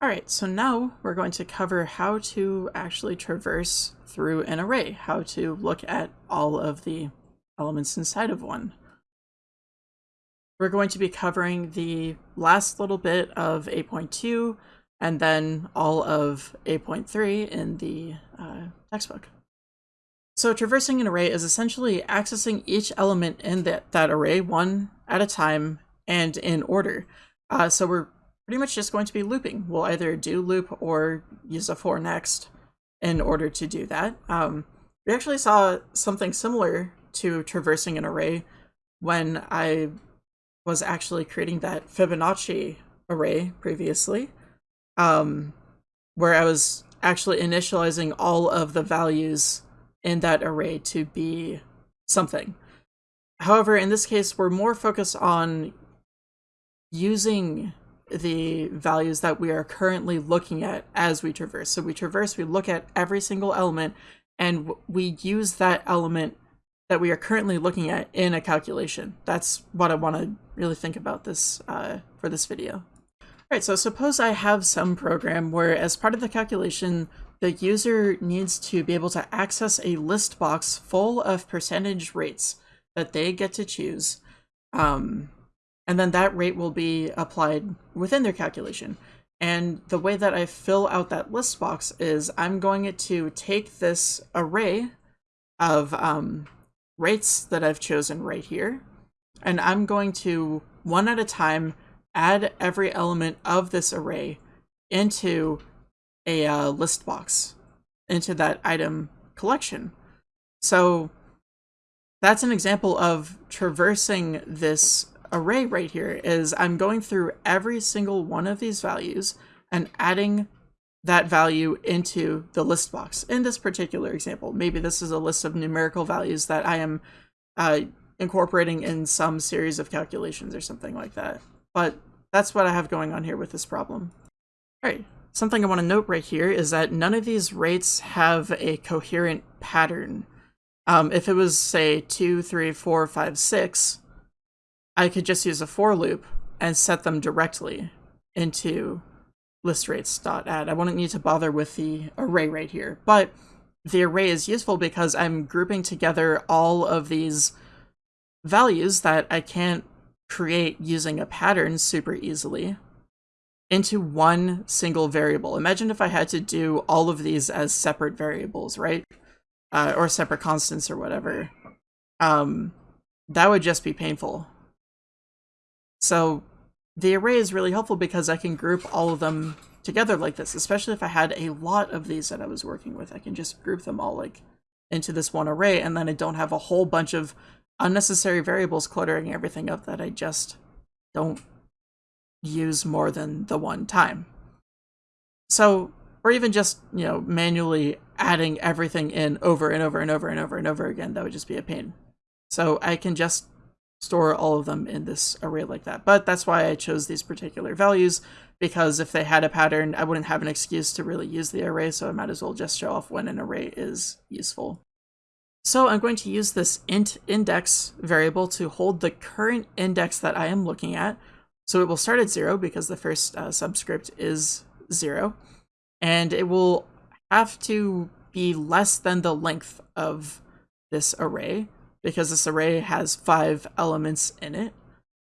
All right, so now we're going to cover how to actually traverse through an array, how to look at all of the elements inside of one. We're going to be covering the last little bit of 8.2 and then all of 8.3 in the uh, textbook. So traversing an array is essentially accessing each element in that, that array one at a time and in order. Uh, so we're pretty much just going to be looping. We'll either do loop or use a for next in order to do that. Um, we actually saw something similar to traversing an array when I was actually creating that Fibonacci array previously, um, where I was actually initializing all of the values in that array to be something. However, in this case, we're more focused on using the values that we are currently looking at as we traverse. So we traverse, we look at every single element, and we use that element that we are currently looking at in a calculation. That's what I want to really think about this uh, for this video. All right, so suppose I have some program where as part of the calculation, the user needs to be able to access a list box full of percentage rates that they get to choose. Um, and then that rate will be applied within their calculation. And the way that I fill out that list box is I'm going to take this array of um, rates that I've chosen right here, and I'm going to, one at a time, add every element of this array into a uh, list box, into that item collection. So that's an example of traversing this array right here is I'm going through every single one of these values and adding that value into the list box. In this particular example, maybe this is a list of numerical values that I am uh, incorporating in some series of calculations or something like that. But that's what I have going on here with this problem. All right, something I want to note right here is that none of these rates have a coherent pattern. Um, if it was, say, 2, 3, 4, 5, 6, I could just use a for loop and set them directly into listrates.add. I wouldn't need to bother with the array right here, but the array is useful because I'm grouping together all of these values that I can't create using a pattern super easily into one single variable. Imagine if I had to do all of these as separate variables, right? Uh, or separate constants or whatever. Um, that would just be painful. So the array is really helpful because I can group all of them together like this, especially if I had a lot of these that I was working with. I can just group them all like into this one array and then I don't have a whole bunch of unnecessary variables cluttering everything up that I just don't use more than the one time. So, or even just, you know, manually adding everything in over and over and over and over and over again, that would just be a pain. So I can just store all of them in this array like that. But that's why I chose these particular values, because if they had a pattern, I wouldn't have an excuse to really use the array, so I might as well just show off when an array is useful. So I'm going to use this int index variable to hold the current index that I am looking at. So it will start at zero because the first uh, subscript is zero. And it will have to be less than the length of this array because this array has five elements in it.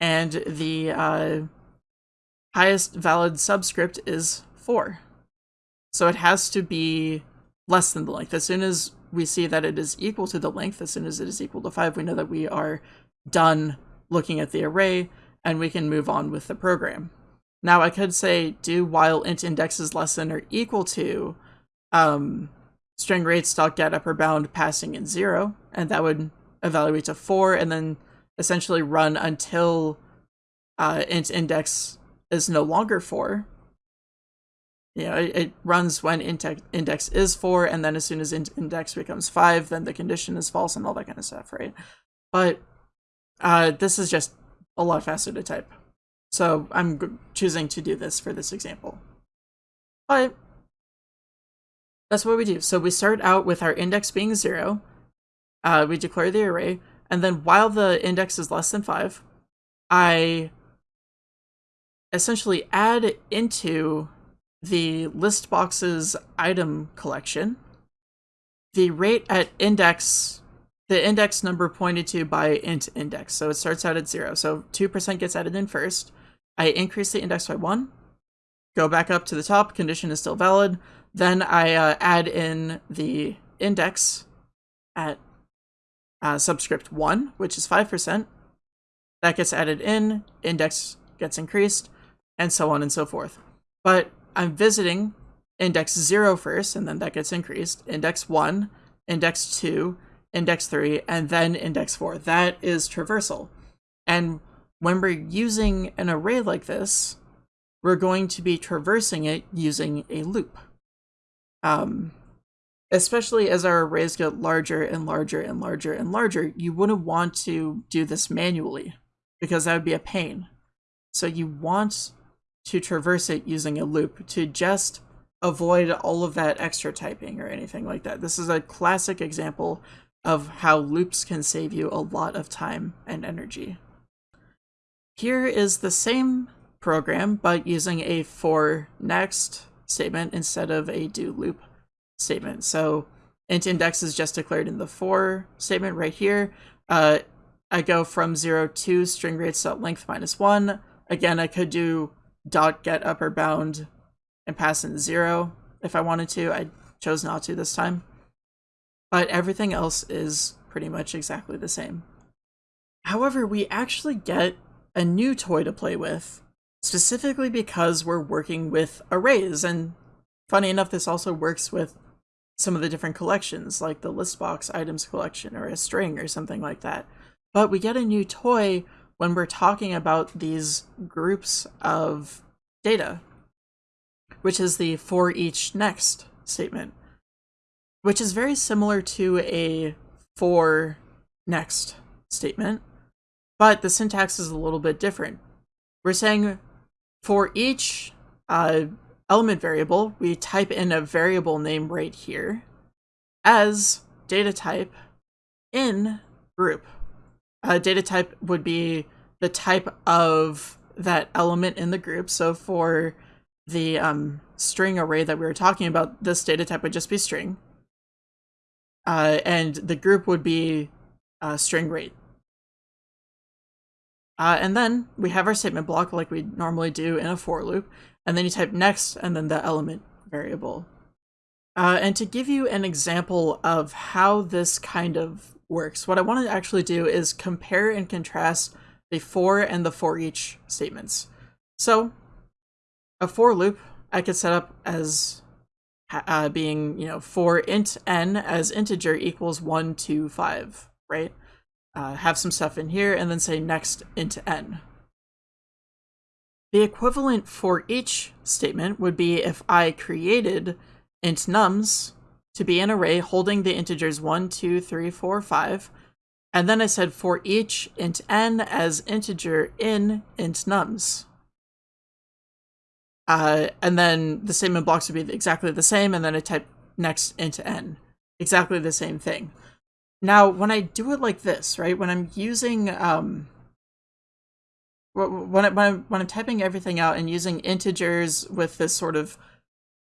And the uh, highest valid subscript is four. So it has to be less than the length. As soon as we see that it is equal to the length, as soon as it is equal to five, we know that we are done looking at the array and we can move on with the program. Now I could say do while int index is less than or equal to um, string rates dot get upper bound passing in zero, and that would evaluate to four, and then essentially run until uh, int index is no longer four. You know, it, it runs when int index is four, and then as soon as int index becomes five, then the condition is false and all that kind of stuff, right? But uh, this is just a lot faster to type. So I'm choosing to do this for this example. But that's what we do. So we start out with our index being zero, uh, we declare the array, and then while the index is less than 5, I essentially add into the list box's item collection, the rate at index, the index number pointed to by int index. So it starts out at zero. So 2% gets added in first. I increase the index by one, go back up to the top, condition is still valid. Then I uh, add in the index at uh, subscript 1, which is 5%. That gets added in, index gets increased, and so on and so forth. But I'm visiting index 0 first, and then that gets increased, index 1, index 2, index 3, and then index 4. That is traversal. And when we're using an array like this, we're going to be traversing it using a loop. Um, especially as our arrays get larger and larger and larger and larger, you wouldn't want to do this manually because that would be a pain. So you want to traverse it using a loop to just avoid all of that extra typing or anything like that. This is a classic example of how loops can save you a lot of time and energy. Here is the same program, but using a for next statement instead of a do loop statement. So int index is just declared in the for statement right here. Uh, I go from 0 to string rates dot length minus 1. Again, I could do dot get upper bound and pass in 0 if I wanted to. I chose not to this time. But everything else is pretty much exactly the same. However, we actually get a new toy to play with, specifically because we're working with arrays. And funny enough, this also works with some of the different collections, like the list box items collection or a string or something like that. But we get a new toy when we're talking about these groups of data, which is the for each next statement, which is very similar to a for next statement, but the syntax is a little bit different. We're saying for each uh, element variable, we type in a variable name right here as data type in group. A data type would be the type of that element in the group. So for the um, string array that we were talking about, this data type would just be string. Uh, and the group would be uh, string rate. Uh, and then we have our statement block like we normally do in a for loop and then you type next and then the element variable. Uh, and to give you an example of how this kind of works, what I want to actually do is compare and contrast the for and the for each statements. So a for loop I could set up as uh, being, you know, for int n as integer equals 1 to 5, right? Uh, have some stuff in here and then say next into n. The equivalent for each statement would be if I created int nums to be an array holding the integers 1, 2, 3, 4, 5, and then I said for each int n as integer in int nums. Uh, and then the statement blocks would be exactly the same, and then I type next int n. Exactly the same thing. Now, when I do it like this, right, when I'm using um, when, I, when, I'm, when I'm typing everything out and using integers with this sort of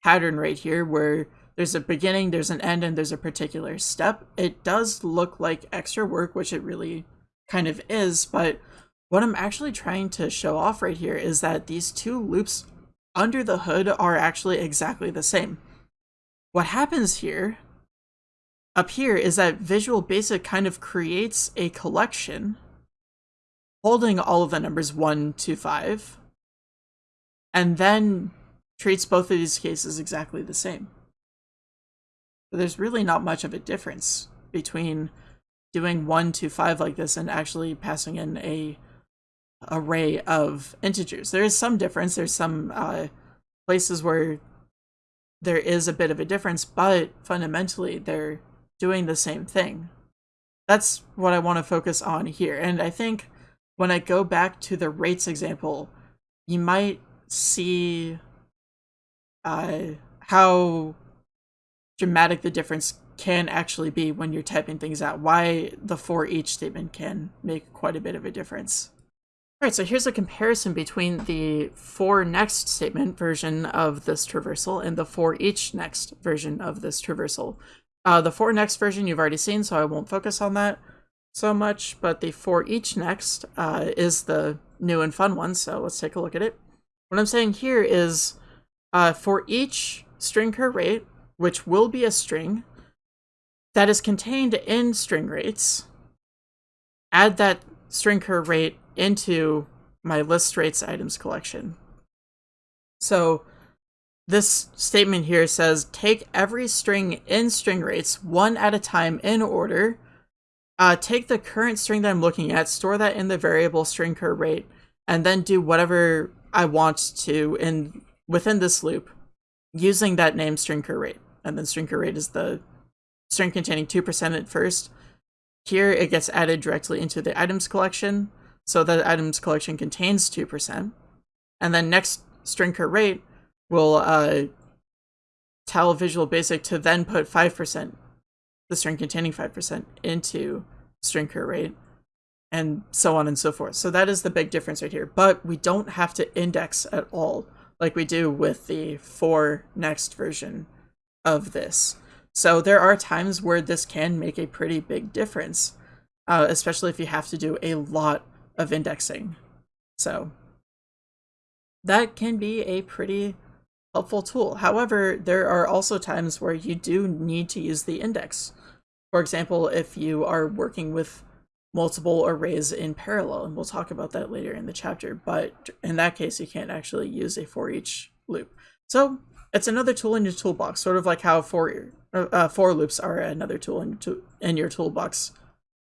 pattern right here where there's a beginning, there's an end, and there's a particular step, it does look like extra work, which it really kind of is, but what I'm actually trying to show off right here is that these two loops under the hood are actually exactly the same. What happens here, up here, is that Visual Basic kind of creates a collection holding all of the numbers 1 to 5, and then treats both of these cases exactly the same. But there's really not much of a difference between doing 1 to 5 like this and actually passing in a array of integers. There is some difference. There's some uh, places where there is a bit of a difference, but fundamentally they're doing the same thing. That's what I want to focus on here. And I think when I go back to the rates example, you might see uh, how dramatic the difference can actually be when you're typing things out. Why the for each statement can make quite a bit of a difference. All right, so here's a comparison between the for next statement version of this traversal and the for each next version of this traversal. Uh, the for next version you've already seen, so I won't focus on that so much, but the for each next uh, is the new and fun one, so let's take a look at it. What I'm saying here is uh, for each string cur rate, which will be a string, that is contained in string rates, add that string cur rate into my list rates items collection. So this statement here says take every string in string rates one at a time in order. Uh, take the current string that I'm looking at, store that in the variable string cur rate, and then do whatever I want to in within this loop using that name string cur rate. And then string cur rate is the string containing 2% at first. Here it gets added directly into the items collection. So the items collection contains 2%. And then next string cur rate will uh, tell Visual Basic to then put 5%, the string containing 5%, into string cur rate, and so on and so forth. So that is the big difference right here. But we don't have to index at all, like we do with the for next version of this. So there are times where this can make a pretty big difference, uh, especially if you have to do a lot of indexing. So that can be a pretty helpful tool. However, there are also times where you do need to use the index. For example, if you are working with multiple arrays in parallel, and we'll talk about that later in the chapter, but in that case, you can't actually use a for each loop. So it's another tool in your toolbox, sort of like how for, uh, for loops are another tool in, to, in your toolbox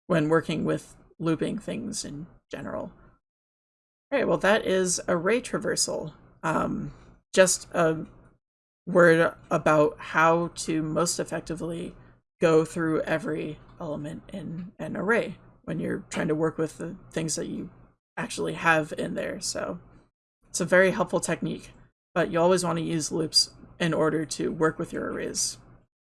when working with looping things in general. All right, well, that is array traversal. Um, just a word about how to most effectively go through every element in an array when you're trying to work with the things that you actually have in there. So it's a very helpful technique, but you always want to use loops in order to work with your arrays.